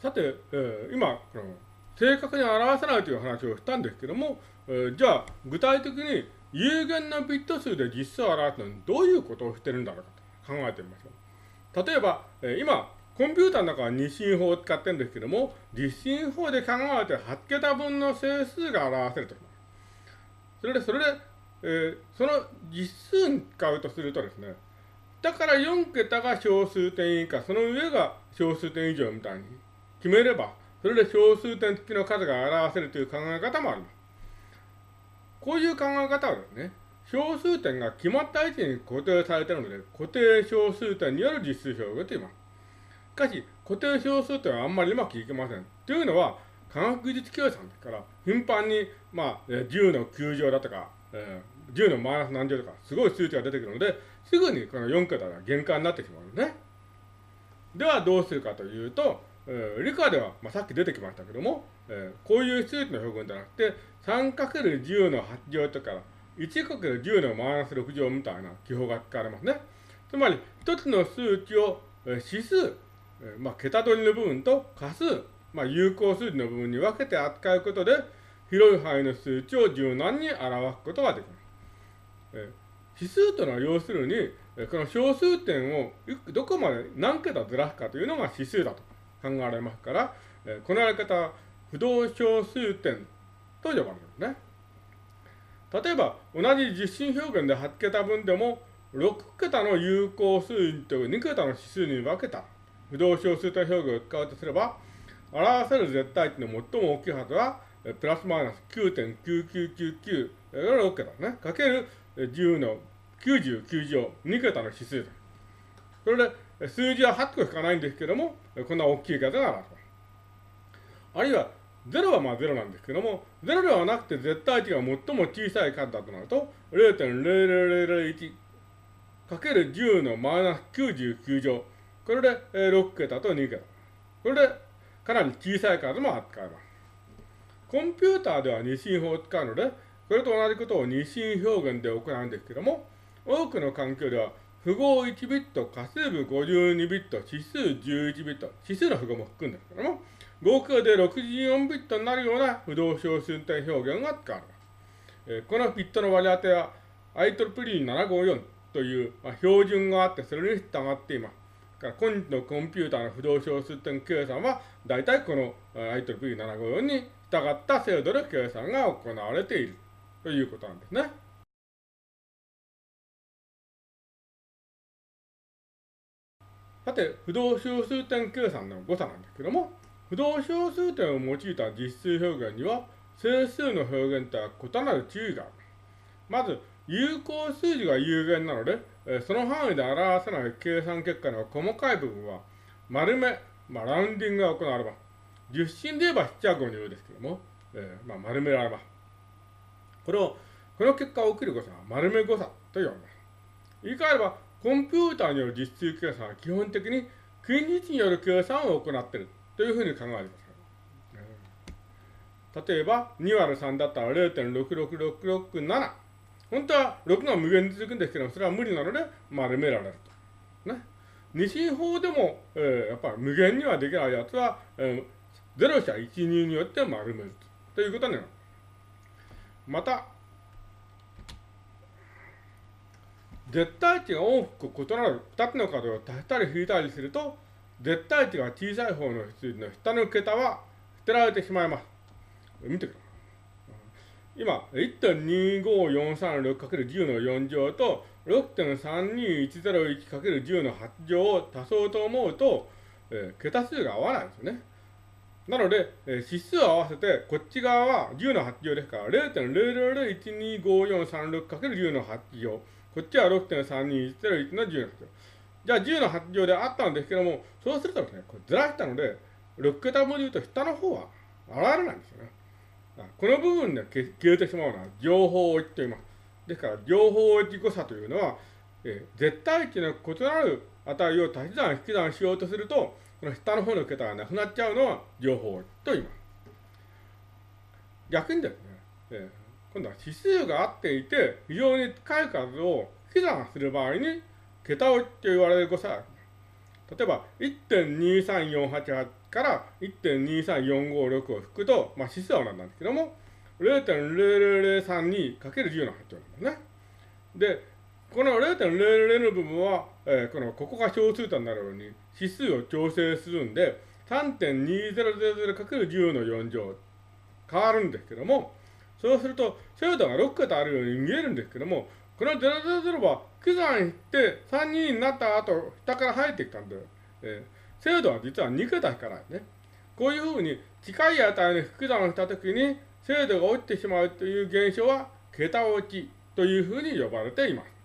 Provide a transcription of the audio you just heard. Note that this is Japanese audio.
さて、えー、今この、正確に表せないという話をしたんですけども、えー、じゃあ、具体的に有限なビット数で実数を表すのにどういうことをしてるんだろうかと考えてみましょう。例えば、えー、今、コンピューターの中は二進法を使ってるんですけども、実進法で考えて8桁分の整数が表せると。それで、それで、えー、その実数に使うとするとですね、だから4桁が小数点以下、その上が小数点以上みたいに決めれば、それで小数点付きの数が表せるという考え方もあります。こういう考え方はですね、小数点が決まった位置に固定されているので、固定小数点による実数表現と言います。しかし、固定小数点はあんまりうまくいきません。というのは、科学技術計算ですから、頻繁に、まあ、10の9乗だとか、えー、10のマイナス何乗とか、すごい数値が出てくるので、すぐにこの4桁が限界になってしまうんですね。ではどうするかというと、えー、理科では、まあ、さっき出てきましたけども、えー、こういう数値の表現じゃなくて、3×10 の8乗とか、1×10 のマイナス6乗みたいな記法が使われますね。つまり、一つの数値を、えー、指数、えー、まあ、桁取りの部分と仮数、まあ、有効数字の部分に分けて扱うことで、広い範囲の数値を柔軟に表すことができます。えー指数というのは要するに、この小数点をどこまで何桁ずらすかというのが指数だと考えられますから、このやり方は不動小数点と呼ばれるんですね。例えば、同じ実心表現で8桁分でも、6桁の有効数字と2桁の指数に分けた不動小数点表現を使うとすれば、表せる絶対値の最も大きいはずは、プラスマイナス9.9999が6桁ね、かける10の99乗、2桁の指数です。それで、数字は8個しかないんですけども、こんな大きい数が表す。あるいは、0はまあ0なんですけども、0ではなくて絶対値が最も小さい数だとなると、0.0001かける10のマイナス99乗。これで6桁と2桁。これでかなり小さい数も扱えます。コンピューターでは二進法を使うので、これと同じことを二進表現で行うんですけども、多くの環境では、符号1ビット、仮数部52ビット、指数11ビット、指数の符号も含んですけども、合計で64ビットになるような不動小数点表現が使われます。えー、このビットの割り当ては IEEE754 という、まあ、標準があって、それに従っています。から今日のコンピューターの不動小数点計算は、大体この IEEE754 に従った精度で計算が行われている。ということなんですね。さて、不動小数点計算の誤差なんですけども、不動小数点を用いた実数表現には、整数の表現とは異なる注意がある。まず、有効数字が有限なので、その範囲で表せない計算結果の細かい部分は、丸め、まあ、ラウンディングが行われます。十進で言えば7は5入ですけども、えー、まあ、丸められます。これを、この結果を起きる誤差は丸め誤差と言われます。言い換えれば、コンピューターによる実数計算は基本的に近日による計算を行っているというふうに考えてください。例えば、2割3だったら0.66667。本当は6が無限に続くんですけども、それは無理なので丸められると。ね。二進法でも、えー、やっぱり無限にはできないやつは、えー、0社12によって丸めるということになる。また、絶対値が大きく異なる2つの数を足したり引いたりすると、絶対値が小さい方の数字の下の桁は捨てられてしまいます。見てください。今、1.25436×10 の4乗と 6.32101×10 の8乗を足そうと思うと、えー、桁数が合わないんですよね。なので、えー、指数を合わせて、こっち側は10の8乗ですから、0.00125436×10 の8乗。こっちは6.32101の10の8乗。じゃあ10の8乗であったんですけども、そうするとですね、これずらしたので、6桁文字言うと下の方は現れないんですよね。この部分で消えてしまうのは情報置と言います。ですから、情報置き誤差というのは、えー、絶対値の異なる値を足し算引き算しようとすると、この下の方の桁がなくなっちゃうのは情報と言います。逆にですね、えー、今度は指数が合っていて、非常に近い数を引き算する場合に、桁をって言われる誤差があ。例えば1.23488から1.23456を引くと、まあ、指数は同じなんですけども、0.0032×10 の8乗なんですね。で、この0.00の部分は、えー、このここが小数となるように指数を調整するんで、3.2000×10 の4乗変わるんですけども、そうすると精度が6桁あるように見えるんですけども、この000は9算って3人になった後、下から入ってきたんで、えー、精度は実は2桁しかないね。こういうふうに近い値に引き算したときに精度が落ちてしまうという現象は桁落ちというふうに呼ばれています。